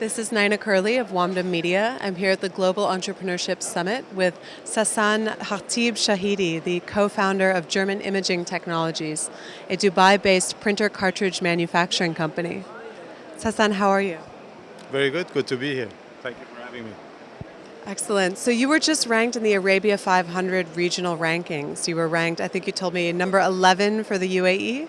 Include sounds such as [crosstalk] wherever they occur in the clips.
This is Nina Curley of Wamda Media. I'm here at the Global Entrepreneurship Summit with Sasan Khatib Shahidi, the co-founder of German Imaging Technologies, a Dubai-based printer cartridge manufacturing company. Sasan, how are you? Very good, good to be here. Thank you for having me. Excellent. So you were just ranked in the Arabia 500 regional rankings. You were ranked, I think you told me, number 11 for the UAE?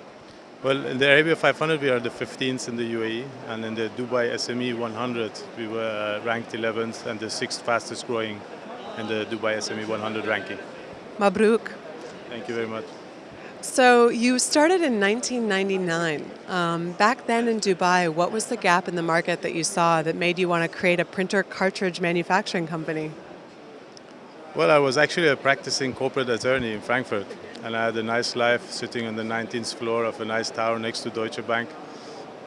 Well, in the Arabia 500, we are the 15th in the UAE, and in the Dubai SME 100, we were uh, ranked 11th and the sixth fastest growing in the Dubai SME 100 ranking. Mabruk. Thank you very much. So you started in 1999. Um, back then in Dubai, what was the gap in the market that you saw that made you want to create a printer cartridge manufacturing company? Well, I was actually a practicing corporate attorney in Frankfurt, and I had a nice life sitting on the 19th floor of a nice tower next to Deutsche Bank.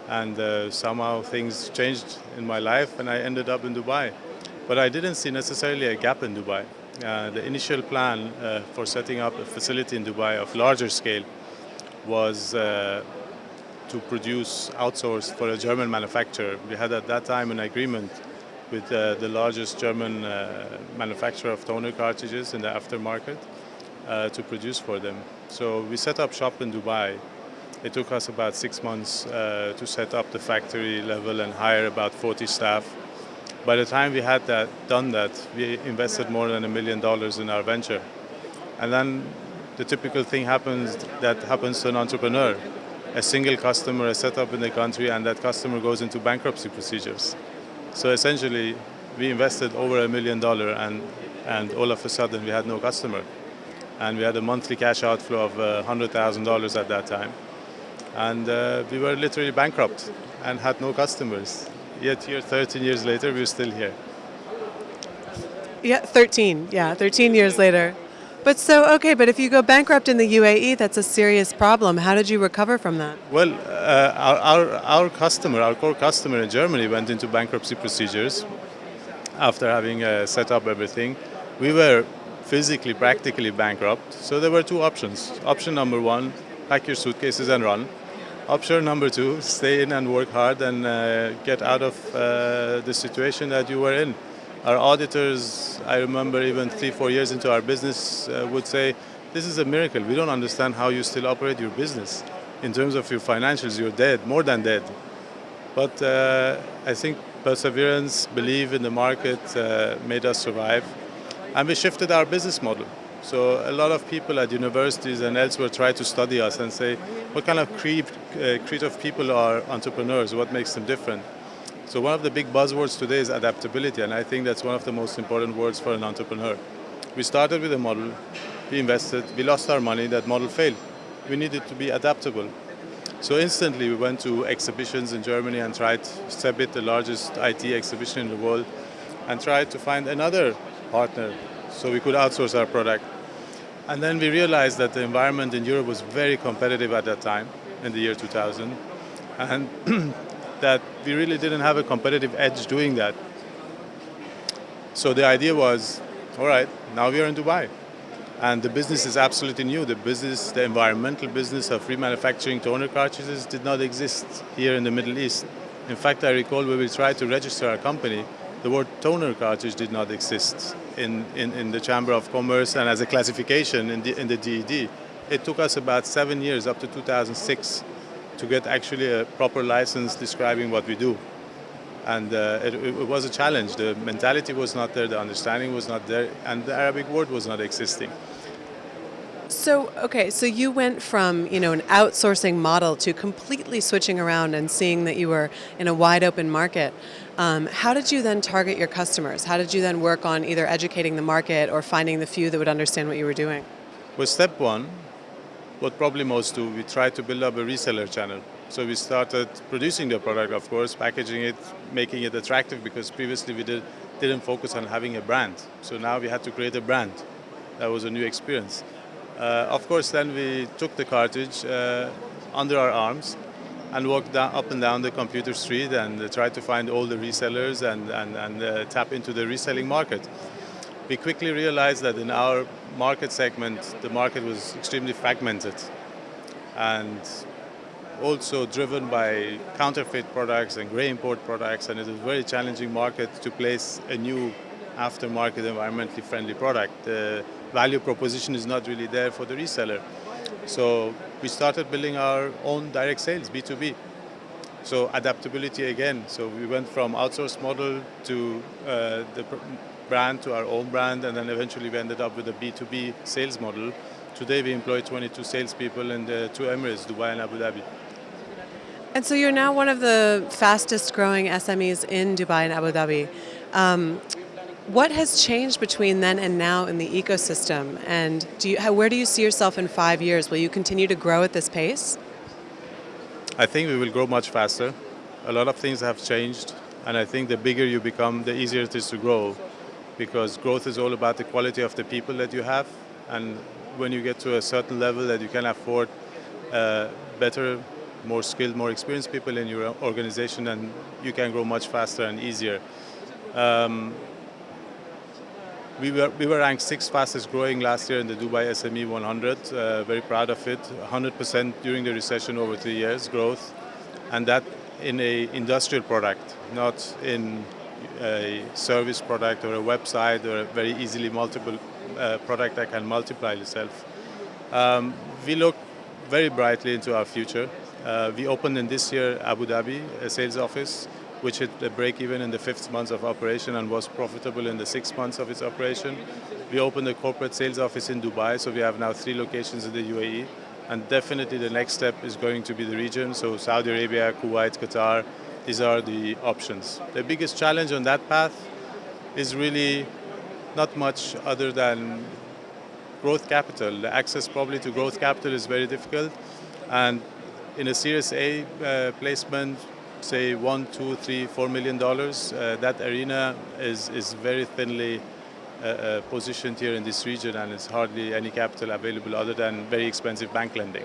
And uh, somehow things changed in my life, and I ended up in Dubai. But I didn't see necessarily a gap in Dubai. Uh, the initial plan uh, for setting up a facility in Dubai of larger scale was uh, to produce outsourced for a German manufacturer. We had at that time an agreement with uh, the largest German uh, manufacturer of toner cartridges in the aftermarket uh, to produce for them. So we set up shop in Dubai. It took us about six months to set up the factory level and hire about 40 staff by the time we had that, done that, we invested more than a million dollars in our venture. And then the typical thing happens that happens to an entrepreneur. A single customer is set up in the country and that customer goes into bankruptcy procedures. So essentially, we invested over a million dollars and, and all of a sudden we had no customer. And we had a monthly cash outflow of uh, $100,000 at that time. And uh, we were literally bankrupt and had no customers yet here 13 years later, we're still here. Yeah, 13, yeah, 13 years later. But so, okay, but if you go bankrupt in the UAE, that's a serious problem. How did you recover from that? Well, uh, our, our, our, customer, our core customer in Germany went into bankruptcy procedures after having uh, set up everything. We were physically, practically bankrupt. So there were two options. Option number one, pack your suitcases and run. Option number two, stay in and work hard and uh, get out of uh, the situation that you were in. Our auditors, I remember even three, four years into our business, uh, would say, this is a miracle. We don't understand how you still operate your business. In terms of your financials, you're dead, more than dead. But uh, I think perseverance, belief in the market uh, made us survive. And we shifted our business model. So a lot of people at universities and elsewhere try to study us and say, what kind of creed, uh, creative people are entrepreneurs? What makes them different? So one of the big buzzwords today is adaptability, and I think that's one of the most important words for an entrepreneur. We started with a model, we invested, we lost our money, that model failed. We needed to be adaptable. So instantly we went to exhibitions in Germany and tried CeBIT, the largest IT exhibition in the world, and tried to find another partner so we could outsource our product. And then we realized that the environment in Europe was very competitive at that time, in the year 2000, and [clears throat] that we really didn't have a competitive edge doing that. So the idea was, all right, now we are in Dubai. And the business is absolutely new. The business, the environmental business of remanufacturing toner cartridges did not exist here in the Middle East. In fact, I recall when we tried to register our company, the word toner cartridge did not exist in, in, in the Chamber of Commerce and as a classification in the, in the DED. It took us about seven years, up to 2006, to get actually a proper license describing what we do. And uh, it, it, was a challenge. The mentality was not there, the understanding was not there, and the Arabic word was not existing. So, okay, so you went from, you know, an outsourcing model to completely switching around and seeing that you were in a wide open market. Um, how did you then target your customers? How did you then work on either educating the market or finding the few that would understand what you were doing? Well, step one, what probably most do, we tried to build up a reseller channel. So we started producing the product, of course, packaging it, making it attractive because previously we did, didn't focus on having a brand. So now we had to create a brand. That was a new experience. Uh, of course, then we took the cartridge uh, under our arms and walked down, up and down the computer street and tried to find all the resellers and, and, and uh, tap into the reselling market. We quickly realized that in our market segment, the market was extremely fragmented. And also driven by counterfeit products and grey import products, and it is a very challenging market to place a new aftermarket environmentally friendly product. The value proposition is not really there for the reseller. So we started building our own direct sales, B2B. So adaptability again. So we went from outsourced model to uh, the brand to our own brand, and then eventually we ended up with a B2B sales model. Today we employ 22 salespeople in the two Emirates, Dubai and Abu Dhabi. And so you're now one of the fastest growing SMEs in Dubai and Abu Dhabi. Um, what has changed between then and now in the ecosystem? And do you, how, where do you see yourself in five years? Will you continue to grow at this pace? I think we will grow much faster. A lot of things have changed, and I think the bigger you become, the easier it is to grow because growth is all about the quality of the people that you have. And when you get to a certain level that you can afford uh, better, more skilled, more experienced people in your organization, and you can grow much faster and easier. Um, we were, we were ranked sixth fastest growing last year in the Dubai SME 100. Uh, very proud of it. 100% during the recession over three years growth, and that in a industrial product, not in a service product or a website or a very easily multiple uh, product that can multiply itself. Um, we look very brightly into our future. Uh, we opened in this year Abu Dhabi, a sales office which hit the break even in the fifth month of operation and was profitable in the sixth months of its operation. We opened a corporate sales office in Dubai, so we have now three locations in the UAE. And definitely the next step is going to be the region, so Saudi Arabia, Kuwait, Qatar, these are the options. The biggest challenge on that path is really not much other than growth capital. The access probably to growth capital is very difficult. And in a Series A uh, placement, say one, two, three, four million dollars. Uh, that arena is, is very thinly uh, uh, positioned here in this region and it's hardly any capital available other than very expensive bank lending.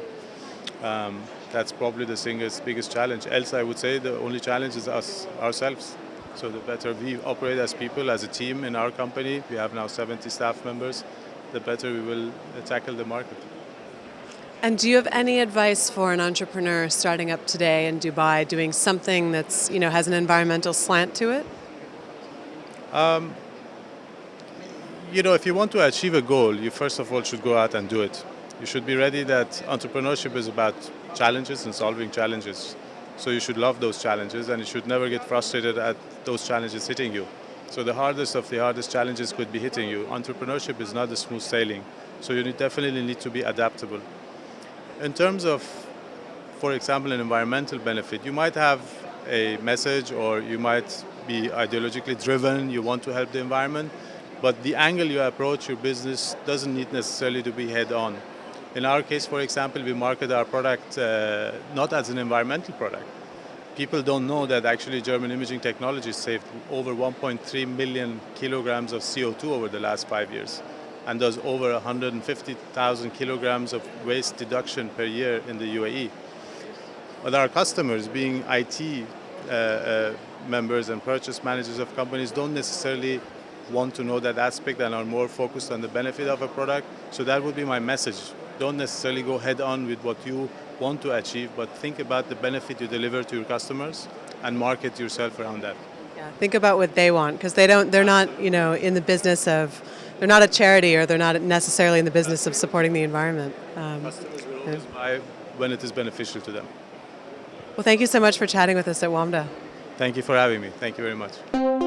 Um, that's probably the single biggest challenge. Else, I would say the only challenge is us, ourselves. So the better we operate as people, as a team in our company, we have now 70 staff members, the better we will tackle the market. And do you have any advice for an entrepreneur starting up today in Dubai, doing something that's you know has an environmental slant to it? Um, you know, if you want to achieve a goal, you first of all should go out and do it. You should be ready that entrepreneurship is about challenges and solving challenges. So you should love those challenges and you should never get frustrated at those challenges hitting you. So the hardest of the hardest challenges could be hitting you. Entrepreneurship is not a smooth sailing. So you definitely need to be adaptable. In terms of, for example, an environmental benefit, you might have a message or you might be ideologically driven, you want to help the environment, but the angle you approach your business doesn't need necessarily to be head on. In our case, for example, we market our product uh, not as an environmental product. People don't know that actually German imaging technology saved over 1.3 million kilograms of CO2 over the last five years and does over 150,000 kilograms of waste deduction per year in the UAE. But our customers, being IT uh, uh, members and purchase managers of companies, don't necessarily want to know that aspect and are more focused on the benefit of a product. So that would be my message. Don't necessarily go head on with what you want to achieve, but think about the benefit you deliver to your customers and market yourself around that. Yeah, think about what they want because they don't. They're not, you know, in the business of they're not a charity or they're not necessarily in the business of supporting the environment. Um, Customers will always yeah. buy when it is beneficial to them. Well, thank you so much for chatting with us at WAMDA. Thank you for having me. Thank you very much.